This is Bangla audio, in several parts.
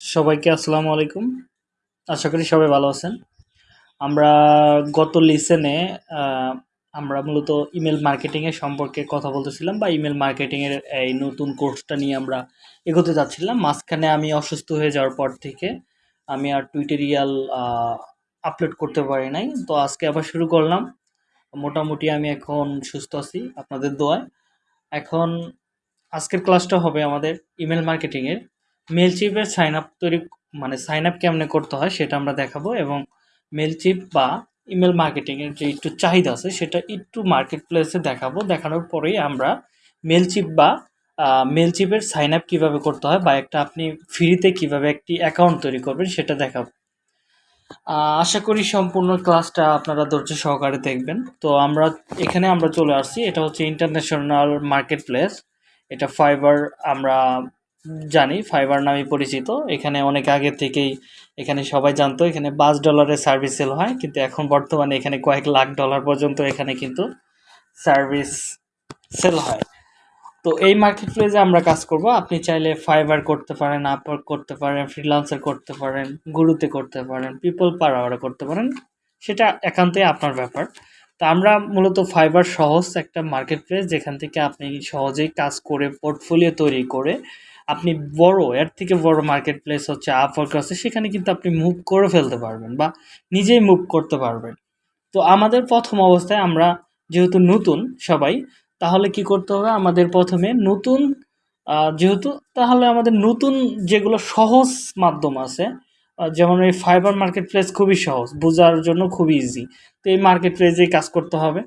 সবাইকে আসসালামু আলাইকুম। আশা করি সবাই ভালো আছেন। আমরা গত লিসেনে আমরা মূলত ইমেল মার্কেটিংয়ের সম্পর্কে কথা বলতেছিলাম বা ইমেল মার্কেটিংয়ের এই নতুন কোর্সটা নিয়ে আমরা এগোতে যাচ্ছিলাম। মাঝখানে আমি অসুস্থ হয়ে যাওয়ার পর থেকে আমি আর টুইটেরিয়াল আপলোড করতে পারি নাই। তো আজকে আবার শুরু করলাম। মোটামুটি আমি এখন সুস্থ আছি, আপনাদের দোয়ায়। এখন আজকের ক্লাসটা হবে আমাদের ইমেল মার্কেটিংয়ের মেলচিপের সাইন আপ তৈরি মানে সাইন আপ কেমনে করতে হয় সেটা আমরা দেখাবো এবং মেলচিপ বা ইমেল মার্কেটিংয়ের যে একটু চাহিদা আছে সেটা একটু মার্কেট প্লেসে দেখাবো। দেখানোর পরেই আমরা মেলচিপ বা মেলচিপের সাইন আপ কীভাবে করতে হয় বা একটা আপনি ফ্রিতে কীভাবে একটি অ্যাকাউন্ট তৈরি করবেন সেটা দেখাবো। আশা করি সম্পূর্ণ ক্লাসটা আপনারা ধৈর্য সহকারে দেখবেন। তো আমরা, এখানে আমরা চলে আসছি। এটা হচ্ছে ইন্টারন্যাশনাল মার্কেট প্লেস এটা ফাইবার আমরা জানি ফাইবার নামে পরিচিত। এখানে অনেক আগে থেকেই এখানে সবাই জানতো, এখানে পাঁচ ডলারের সার্ভিস সেল হয়, কিন্তু এখন বর্তমানে এখানে কয়েক লাখ ডলার পর্যন্ত এখানে কিন্তু সার্ভিস সেল হয়। তো এই মার্কেট প্লেসে আমরা কাজ করব। আপনি চাইলে ফাইবার করতে পারেন আপওয়ার্ক করতে পারেন ফ্রিলান্সার করতে পারেন গুরুতে করতে পারেন পিপল পাওয়ারে করতে পারেন, সেটা একান্তই আপনার ব্যাপার। তো আমরা মূলত ফাইবার সহজ একটা মার্কেট প্লেস যেখান থেকে আপনি সহজেই কাজ করে পোর্টফোলিও তৈরি করে আপনি বড়, এর থেকে বড় মার্কেট প্লেস হচ্ছে আপওয়ার্ক আছে, সেখানে কিন্তু আপনি মুভ করে ফেলতে পারবেন বা নিজেই মুভ করতে পারবেন। তো আমাদের প্রথম অবস্থায় আমরা যেহেতু নতুন সবাই, তাহলে কি করতে হবে? আমাদের প্রথমে নতুন যেহেতু তাহলে আমাদের নতুন যেগুলো সহজ মাধ্যম আছে যেমন এই ফাইবার মার্কেট প্লেস খুবই সহজ, বোঝার জন্য খুবই ইজি তো এই মার্কেট প্লেসেই কাজ করতে হবে।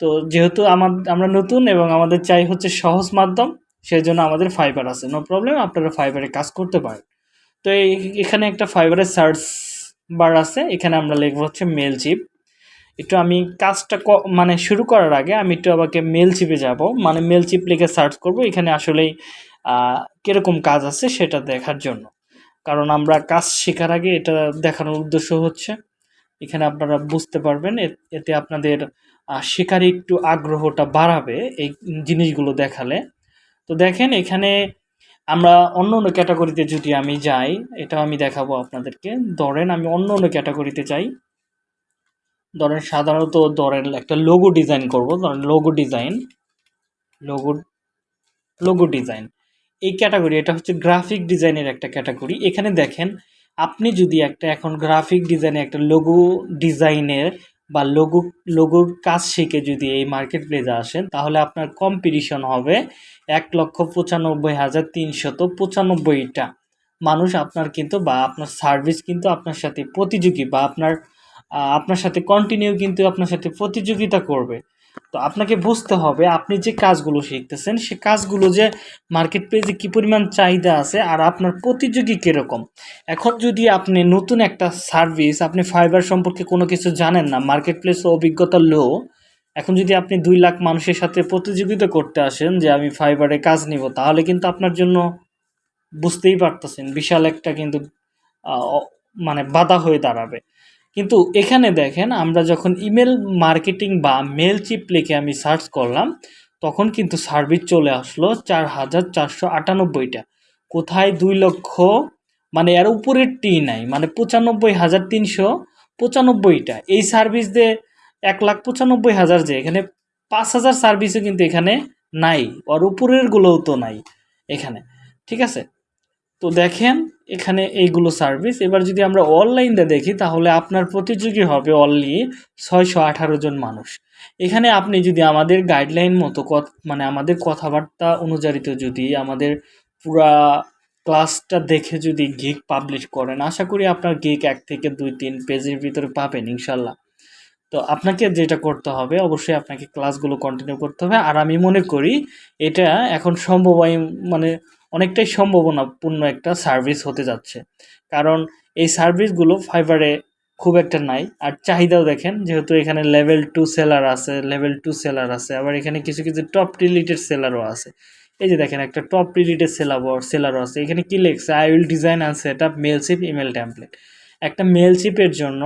তো যেহেতু আমার আমরা নতুন এবং আমাদের চাই হচ্ছে সহজ মাধ্যম সেই জন্য আমাদের ফাইবার আছে। নো প্রবলেম আপনারা ফাইবারে কাজ করতে পারেন। তো এখানে একটা ফাইবারের সার্চ বার আছে, এখানে আমরা লিখব হচ্ছে মেল চিপ একটু আমি কাজটা মানে শুরু করার আগে আমি একটু আমাকে মেল চিপে যাব। মানে মেল চিপ লিখে সার্চ করব, এখানে আসলেই কীরকম কাজ আছে সেটা দেখার জন্য। কারণ আমরা কাজ শেখার আগে এটা দেখানোর উদ্দেশ্য হচ্ছে। এখানে আপনারা বুঝতে পারবেন এতে আপনাদের শেখার একটু আগ্রহটা বাড়াবে এই জিনিসগুলো দেখালে। তো দেখেন এখানে আমরা অন্য অন্য ক্যাটাগরিতে যদি আমি যাই এটা আমি দেখাবো আপনাদেরকে। ধরেন আমি অন্য অন্য ক্যাটাগরিতে চাই ধরেন সাধারণত ধরেন একটা লোগো ডিজাইন করব। ধরেন logo design logo logo design এই ক্যাটাগরি এটা হচ্ছে গ্রাফিক ডিজাইনের একটা ক্যাটাগরি এখানে দেখেন, আপনি যদি একটা, এখন গ্রাফিক ডিজাইনে একটা লোগো ডিজাইনের বা লঘু, লঘুর কাজ শিখে যদি এই মার্কেট প্লেসে আসেন, তাহলে আপনার কম্পিটিশন হবে এক লক্ষ পঁচানব্বই হাজার তিনশত পঁচানব্বইটা। মানুষ আপনার কিন্তু বা আপনার সার্ভিস কিন্তু আপনার সাথে প্রতিযোগী বা আপনার আপনার সাথে কন্টিনিউ কিন্তু আপনার সাথে প্রতিযোগিতা করবে। তো আপনাকে বুঝতে হবে, আপনি যে কাজগুলো শিখতেছেন, সে কাজগুলো যে মার্কেট প্লেসে কী পরিমাণ চাহিদা আছে আর আপনার প্রতিযোগী কীরকম? এখন যদি আপনি নতুন একটা সার্ভিস আপনি ফাইবার সম্পর্কে কোনো কিছু জানেন না মার্কেট প্লেস অভিজ্ঞতা লো, এখন যদি আপনি দুই লাখ মানুষের সাথে প্রতিযোগিতা করতে আসেন যে আমি ফাইবারে কাজ নিব, তাহলে কিন্তু আপনার জন্য বুঝতেই পারতেছেন, বিশাল একটা কিন্তু মানে বাধা হয়ে দাঁড়াবে। কিন্তু এখানে দেখেন, আমরা যখন ইমেল মার্কেটিং বা মেল চিপ লিখে আমি সার্চ করলাম, তখন কিন্তু সার্ভিস চলে আসলো চার হাজার চারশো আটানব্বইটা। কোথায় দুই লক্ষ মানে এর উপরের টি নাই মানে পঁচানব্বই হাজার তিনশো পঁচানব্বইটা। এই সার্ভিস দিয়ে এক লাখ পঁচানব্বই হাজার যে, এখানে পাঁচ হাজার সার্ভিসও কিন্তু এখানে নাই, ওর উপরেরগুলোও তো নাই এখানে। ঠিক আছে? তো দেখেন, এখানে এইগুলো সার্ভিস এবার যদি আমরা অনলাইনটা দেখি, তাহলে আপনার প্রতিযোগী হবে অনলি ছয়শো আঠারো জন মানুষ। এখানে আপনি যদি আমাদের গাইডলাইন মতো মানে আমাদের কথাবার্তা অনুযায়ীত যদি আমাদের পুরা ক্লাসটা দেখে যদি গিক পাবলিশ করেন, আশা করি আপনার গিক এক থেকে দুই, তিন পেজের ভিতরে পাবেন ইনশাল্লাহ। তো আপনাকে যেটা করতে হবে, অবশ্যই আপনাকে ক্লাসগুলো কন্টিনিউ করতে হবে। আর আমি মনে করি, এটা এখন সম্ভব মানে অনেকটাই সম্ভাবনাপূর্ণ একটা সার্ভিস হতে যাচ্ছে। কারণ এই সার্ভিসগুলো ফাইবারে খুব একটা নাই। আর চাহিদাও দেখেন, যেহেতু এখানে লেভেল টু সেলার আছে লেভেল টু সেলার আছে, আবার এখানে কিছু কিছু টপ রিলেটেড সেলারও আছে। এই যে দেখেন, একটা টপ রিলেটেড সেলার সেলারও আছে। এখানে কী লেখছে? I will design and set up Mailchimp email template একটা মেলশিপের জন্য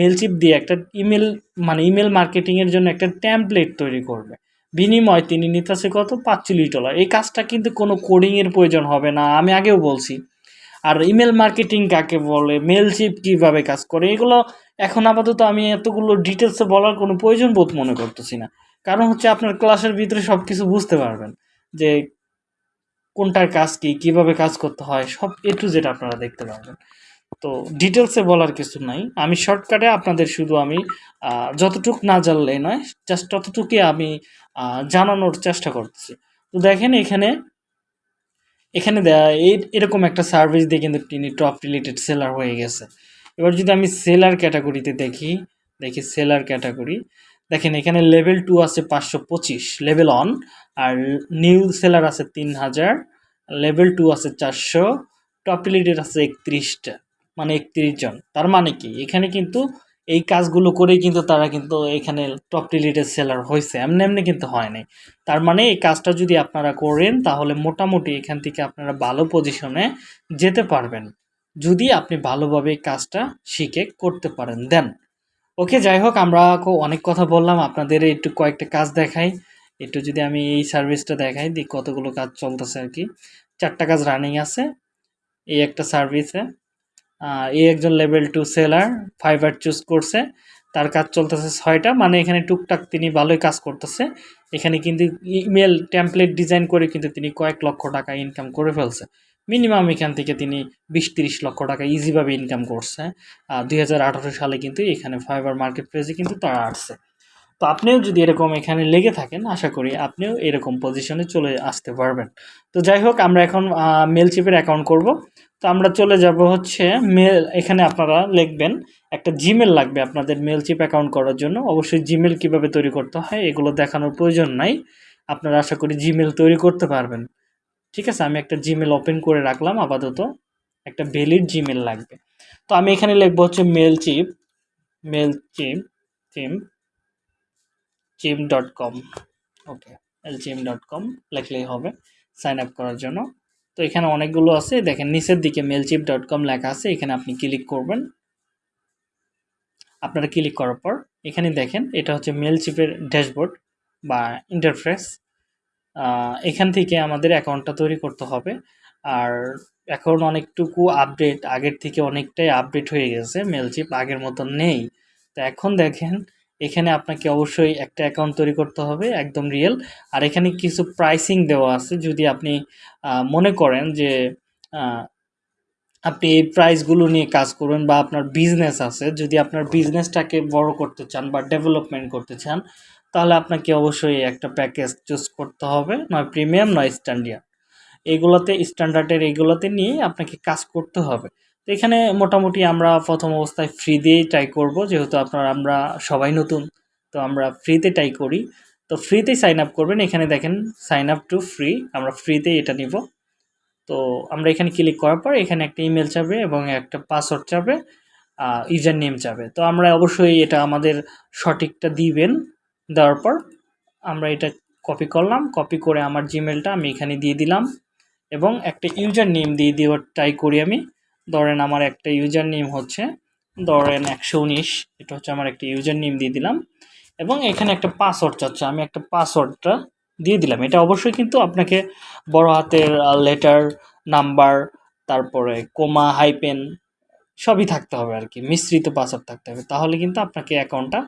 মেলশিপ দিয়ে একটা ইমেল মানে ইমেল মার্কেটিংয়ের জন্য একটা ট্যাম্পলেট তৈরি করবে। বিনিময় তিনি নিতেছে কত? পাঁচচল্লিশ ডলার। এই কাজটা কিন্তু কোনো কোডিংয়ের প্রয়োজন হবে না, আমি আগেও বলছি। আর ইমেল মার্কেটিং কাকে বলে মেলচিপ কীভাবে কাজ করে, এগুলো এখন আপাতত আমি এতগুলো ডিটেলসে বলার কোনো প্রয়োজন বোধ মনে করতেছি না। কারণ হচ্ছে আপনার ক্লাসের ভিতরে সব কিছু বুঝতে পারবেন যে কোনটার কাজ কী, কীভাবে কাজ করতে হয়, সব এ টু জেড আপনারা দেখতে পারবেন। তো ডিটেলসে বলার কিছু নাই। আমি শর্টকাটে আপনাদের শুধু আমি যতটুক না জানলে নয় জাস্ট ততটুকুই আমি জানানোর চেষ্টা করতেছি। তো দেখেন এখানে এখানে এরকম একটা সার্ভিস দিয়ে কিন্তু তিনি টপ রিলেটেড সেলার হয়ে গেছে। এবার যদি আমি সেলার ক্যাটাগরিতে দেখি দেখি সেলার ক্যাটাগরি দেখেন এখানে লেভেল টু আছে পাঁচশো পঁচিশ লেভেল অন আর নিউ সেলার আছে তিন হাজার লেভেল টু আছে চারশো টপ রিলেটেড আছে একত্রিশটা। মানে একত্রিশ জন। তার মানে কি? এখানে কিন্তু এই কাজগুলো করেই কিন্তু তারা কিন্তু এখানে টপ রিলেটেড সেলার হয়েছে এমনি এমনি কিন্তু হয় নাই। তার মানে এই কাজটা যদি আপনারা করেন, তাহলে মোটামুটি এখান থেকে আপনারা ভালো পজিশনে যেতে পারবেন। যদি আপনি ভালোভাবে এই কাজটা শিখে করতে পারেন, দেন। ওকে, যাই হোক, আমরা অনেক কথা বললাম। আপনাদের একটু কয়েকটা কাজ দেখাই। একটু যদি আমি এই সার্ভিসটা দেখাই দিই কতগুলো কাজ চলতেছে আর কি। চারটা কাজ রানিং আছে। এই একটা সার্ভিসে এই একজন level two seller Fiverr choose করছে। তার কাজ চলতেছে ছয়টা মানে এখানে টুকটাক তিনি ভালোই কাজ করতেছে। এখানে কিন্তু ইমেল টেমপ্লেট ডিজাইন করে কিন্তু তিনি কয়েক লক্ষ টাকা ইনকাম করে ফেলছে। মিনিমাম এখান থেকে তিনি বিশ তিরিশ লক্ষ টাকা ইজিভাবে ইনকাম করছে। আর দুই হাজার আঠেরো সালে কিন্তু এখানে ফাইবার মার্কেট প্লেসে কিন্তু তারা আসছে। তো আপনিও যদি এরকম এখানে লেগে থাকেন, আশা করি আপনিও এরকম পজিশনে চলে আসতে পারবেন। তো যাই হোক, আমরা এখন মেলচিপের অ্যাকাউন্ট করব। তো আমরা চলে যাব হচ্ছে মেল এখানে আপনারা লিখবেন, একটা জিমেল লাগবে আপনাদের মেলচিপ অ্যাকাউন্ট করার জন্য। অবশ্যই জিমেল কীভাবে তৈরি করতে হয়, এগুলো দেখানোর প্রয়োজন নাই। আপনারা আশা করি জিমেল তৈরি করতে পারবেন। ঠিক আছে? আমি একটা জিমেল ওপেন করে রাখলাম আপাতত। একটা ভ্যালিড জিমেল লাগবে। তো আমি এখানে লিখব হচ্ছে mail chip mail chip chimp chimp dot com okay LCM dot com লিখলেই হবে সাইন আপ করার জন্য। তো এখানে অনেকগুলো আছে। দেখেন নিচের দিকে মেলচিপ ডট কম লেখা আছে। এখানে আপনি ক্লিক করবেন। আপনারা ক্লিক করার পর এখানে দেখেন, এটা হচ্ছে মেলচিপের ড্যাশবোর্ড বা ইন্টারফেস এখান থেকে আমাদের অ্যাকাউন্টটা তৈরি করতে হবে। আর এখন অনেকটুকু আপডেট আগের থেকে অনেকটাই আপডেট হয়ে গেছে। মেলচিপ আগের মতন নেই। তো এখন দেখেন এখানে আপনাকে অবশ্যই একটা অ্যাকাউন্ট তৈরি করতে হবে, একদম রিয়েল আর এখানে কিছু প্রাইসিং দেওয়া আছে, যদি আপনি মনে করেন যে আপনি এই প্রাইসগুলো নিয়ে কাজ করবেন বা আপনার বিজনেস আছে, যদি আপনার বিজনেসটাকে বড় করতে চান বা ডেভেলপমেন্ট করতে চান, তাহলে আপনাকে অবশ্যই একটা প্যাকেজ চুজ করতে হবে, নয় প্রিমিয়াম নয় স্ট্যান্ডার্ড এগুলোতে স্ট্যান্ডার্ডের এগুলোতে নিয়ে আপনাকে কাজ করতে হবে। তো এখানে মোটামুটি আমরা প্রথম অবস্থায় ফ্রি দিয়েই ট্রাই করব, যেহেতু আপনার আমরা সবাই নতুন, তো আমরা ফ্রিতে ট্রাই করি। তো ফ্রিতেই সাইন আপ করবেন, এখানে দেখেন সাইন আপ টু ফ্রি আমরা ফ্রিতেই এটা নিব। তো আমরা এখানে ক্লিক করার পর এখানে একটা ইমেল চাবে এবং একটা পাসওয়ার্ড চাবে ইউজার নেম চাবে তো আমরা অবশ্যই এটা আমাদের সঠিকটা দিবেন, দেওয়ার পর আমরা এটা কপি করলাম কপি করে আমার জিমেলটা আমি এখানে দিয়ে দিলাম এবং একটা ইউজার নেম দিয়ে দেওয়ার ট্রাই করি আমি। ধরেন আমার একটা ইউজার নেম হচ্ছে, ধরেন একশো উনিশ, এটা হচ্ছে আমার একটা ইউজার নেম দিয়ে দিলাম, এবং এখানে একটা পাসওয়ার্ড চাচ্ছে, আমি একটা পাসওয়ার্ডটা দিয়ে দিলাম। এটা অবশ্যই কিন্তু আপনাকে বড় হাতের লেটার নাম্বার তারপরে কোমা হাইপেন সবই থাকতে হবে আর কি, মিশ্রিত পাসওয়ার্ড থাকতে হবে। তাহলে কিন্তু আপনাকে অ্যাকাউন্টটা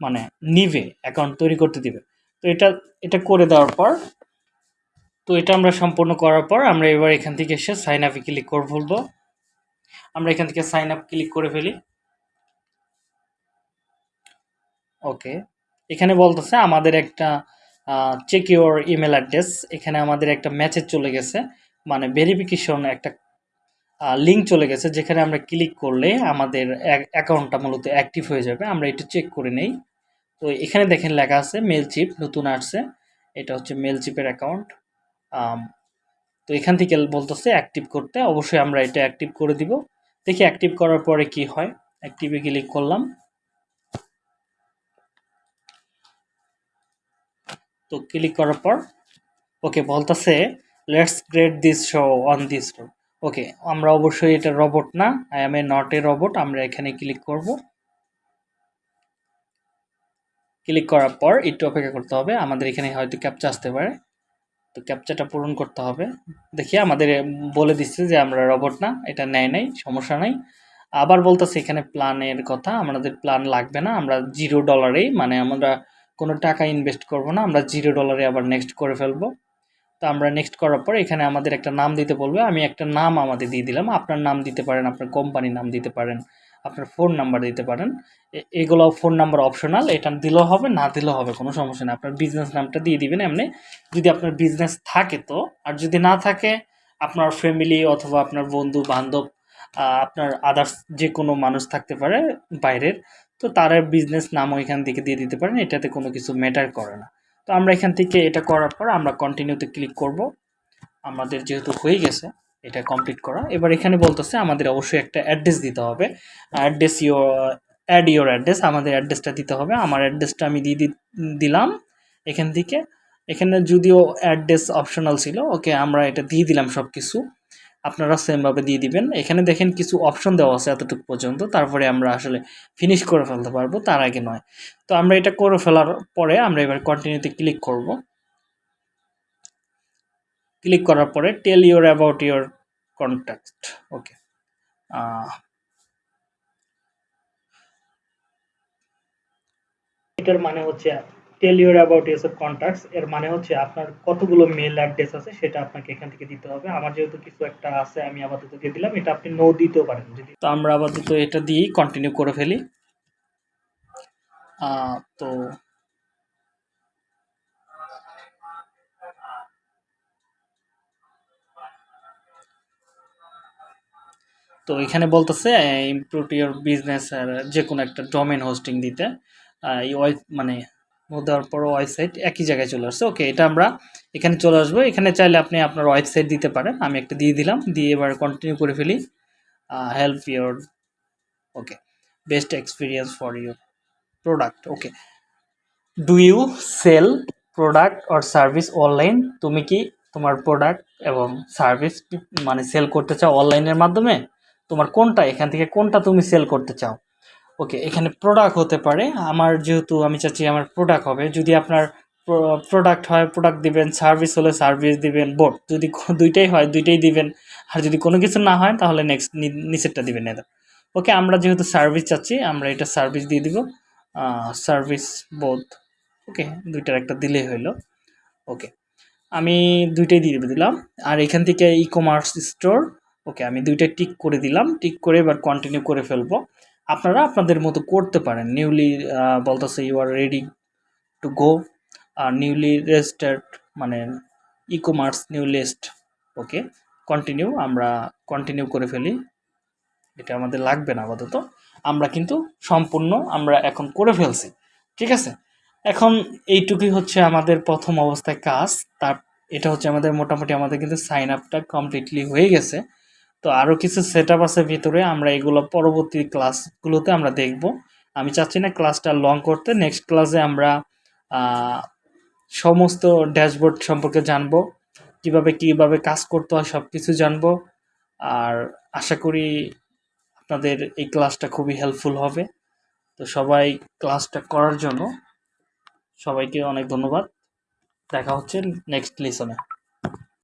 মানে নিবে অ্যাকাউন্ট তৈরি করতে দিবে। তো এটা এটা করে দেওয়ার পর, তো এটা আমরা সম্পূর্ণ করার পর আমরা এবার এখান থেকে এসে সাইন আপে ক্লিক করে ফেলব। আমরা এখান থেকে সাইন আপ ক্লিক করে ফেলি। ওকে এখানে বলতেছে আমাদের একটা চেক ইউর ইমেল অ্যাড্রেস এখানে আমাদের একটা মেসেজ চলে গেছে মানে ভেরিফিকেশন একটা লিঙ্ক চলে গেছে, যেখানে আমরা ক্লিক করলে আমাদের অ্যাকাউন্টটা মূলত অ্যাক্টিভ হয়ে যাবে। আমরা এটা চেক করে নেই। তো এখানে দেখেন লেখা আছে মেল চিপ নতুন আসছে। এটা হচ্ছে মেল চিপের অ্যাকাউন্ট তো এখান থেকে বলতেছে অ্যাক্টিভ করতে। অবশ্যই আমরা এটা অ্যাক্টিভ করে দিব। দেখি অ্যাক্টিভ করার পরে কি হয়। অ্যাক্টিভে ক্লিক করলাম। তো ক্লিক করার পর ওকে বলতেছে let's grade this show on this road okay আমরা অবশ্যই এটা রবট না। I am a not a robot আমরা এখানে ক্লিক করব। ক্লিক করার পর, একটু অপেক্ষা করতে হবে। আমাদের এখানে হয়তো ক্যাপচা আসতে পারে। তো ক্যাপচাটা পূরণ করতে হবে। দেখি আমাদের বলে দিচ্ছে যে আমরা রবট না, এটা নেয় নাই, সমস্যা নাই। আবার বলতেছে এখানে প্ল্যানের কথা, আমাদের প্ল্যান লাগবে না, আমরা জিরো ডলারেই মানে আমরা কোনো টাকা ইনভেস্ট করব না, আমরা জিরো ডলারে আবার নেক্সট করে ফেলব। তো আমরা নেক্সট করার পর এখানে আমাদের একটা নাম দিতে বলবে। আমি একটা নাম আমাদের দিয়ে দিলাম। আপনার নাম দিতে পারেন, আপনার কোম্পানির নাম দিতে পারেন, আপনার ফোন নাম্বার দিতে পারেন। এগুলো ফোন নাম্বার অপশনাল এটা দিলেও হবে, না দিলেও হবে, কোনো সমস্যা নেই। আপনার বিজনেস নামটা দিয়ে দিবেন এমনি। যদি আপনার বিজনেস থাকে তো, আর যদি না থাকে, আপনার ফ্যামিলি অথবা আপনার বন্ধু, বান্ধব আপনার আদার্স যে কোনো মানুষ থাকতে পারে বাইরের, তো তার বিজনেস নামও এখান থেকে দিয়ে দিতে পারেন। এটাতে কোনো কিছু ম্যাটার করে না। তো আমরা এখান থেকে এটা করার পর আমরা কন্টিনিউতে ক্লিক করব। আমাদের যেহেতু হয়ে গেছে, এটা কমপ্লিট করা। এবার এখানে বলতেছে আমাদের অবশ্যই একটা অ্যাড্রেস দিতে হবে। Address your ad your address আমাদের অ্যাড্রেসটা দিতে হবে। আমার অ্যাড্রেসটা আমি দিয়ে দিলাম এখান থেকে। এখানে যদিও অ্যাড্রেস অপশনাল ছিল ওকে আমরা এটা দিয়ে দিলাম সব কিছু আপনারা সেমভাবে দিয়ে দিবেন। এখানে দেখেন কিছু অপশন দেওয়া আছে এতটুকু পর্যন্ত। তারপরে আমরা আসলে ফিনিশ করে ফেলতে পারব, তার আগে নয়। তো আমরা এটা করে ফেলার পরে আমরা এবার কন্টিনিউতে ক্লিক করব। ক্লিক করার পরে tell your about your contact okay এটার মানে হচ্ছে tell your about your contacts এর মানে হচ্ছে আপনার কতগুলো মেল অ্যাড্রেস আছে সেটা আপনাকে এখান থেকে দিতে হবে। আমার যেহেতু কিছু একটা আছে, আমি আপাতত দিয়ে দিলাম, এটা আপনি নো দিতেও পারেন। যদি তো আমরা আপাতত এটা দিয়েই কন্টিনিউ করে ফেলি। তো তো এখানে বলতেছে ইমপ্রুভ ইউর বিজনেস আর যে কোনো একটা ডোমেন হোস্টিং দিতে। মানে দেওয়ার পর ওয়েবসাইট একই জায়গায় চলে আসছে। ওকে এটা আমরা এখানে চলে আসব। এখানে চাইলে আপনি আপনার ওয়েবসাইট দিতে পারেন। আমি একটা দিয়ে দিলাম। দিয়ে এবার কন্টিনিউ করে ফেলি। Help your okay best experience for your product okay do you sell product or service online তুমি কি তোমার প্রোডাক্ট এবং সার্ভিস মানে সেল করতে চাও অনলাইনের মাধ্যমে? তোমার কোনটা, এখান থেকে কোনটা তুমি সেল করতে চাও? ওকে, এখানে প্রোডাক্ট হতে পারে। আমার যেহেতু আমি চাচ্ছি আমার প্রোডাক্ট হবে। যদি আপনার প্রোডাক্ট হয় প্রোডাক্ট দিবেন সার্ভিস হলে সার্ভিস দিবেন বোট যদি দুইটাই হয়, দুইটাই দিবেন। আর যদি কোনো কিছু না হয়, তাহলে নেক্সট নিচেরটা দিবেন এটা ওকে, আমরা যেহেতু সার্ভিস চাচ্ছি, আমরা এটা সার্ভিস দিয়ে দিব। সার্ভিস বোধ ওকে, দুইটার একটা দিলেই হইল। ওকে, আমি দুইটাই দিয়ে দিলাম। আর এখান থেকে ই কমার্স স্টোর ওকে, আমি দুইটাই টিক করে দিলাম। টিক করে এবার কন্টিনিউ করে ফেলব। আপনারা আপনাদের মতো করতে পারেন। নিউলি বলতেছে you are ready to go R newly registered মানে e commerce new list okay continue আমরা কন্টিনিউ করে ফেলি। এটা আমাদের লাগবে না আপাতত। আমরা কিন্তু সম্পূর্ণ আমরা এখন করে ফেলছি, ঠিক আছে? এখন এইটুকুই হচ্ছে আমাদের প্রথম অবস্থায় কাজ। তার, এটা হচ্ছে আমাদের মোটামুটি আমাদের কিন্তু সাইন আপটা কমপ্লিটলি হয়ে গেছে। তো আরও কিছু সেট আছে ভিতরে, আমরা এগুলো পরবর্তী ক্লাসগুলোতে আমরা দেখব। আমি চাচ্ছি না ক্লাসটা লং করতে নেক্সট ক্লাসে আমরা সমস্ত ড্যাশবোর্ড সম্পর্কে জানব। কীভাবে কীভাবে কাজ করতে হয় সব কিছু জানব। আর আশা করি আপনাদের এই ক্লাসটা খুবই হেল্পফুল হবে। তো সবাই ক্লাসটা করার জন্য সবাইকে অনেক ধন্যবাদ। দেখা হচ্ছে নেক্সট লিসনে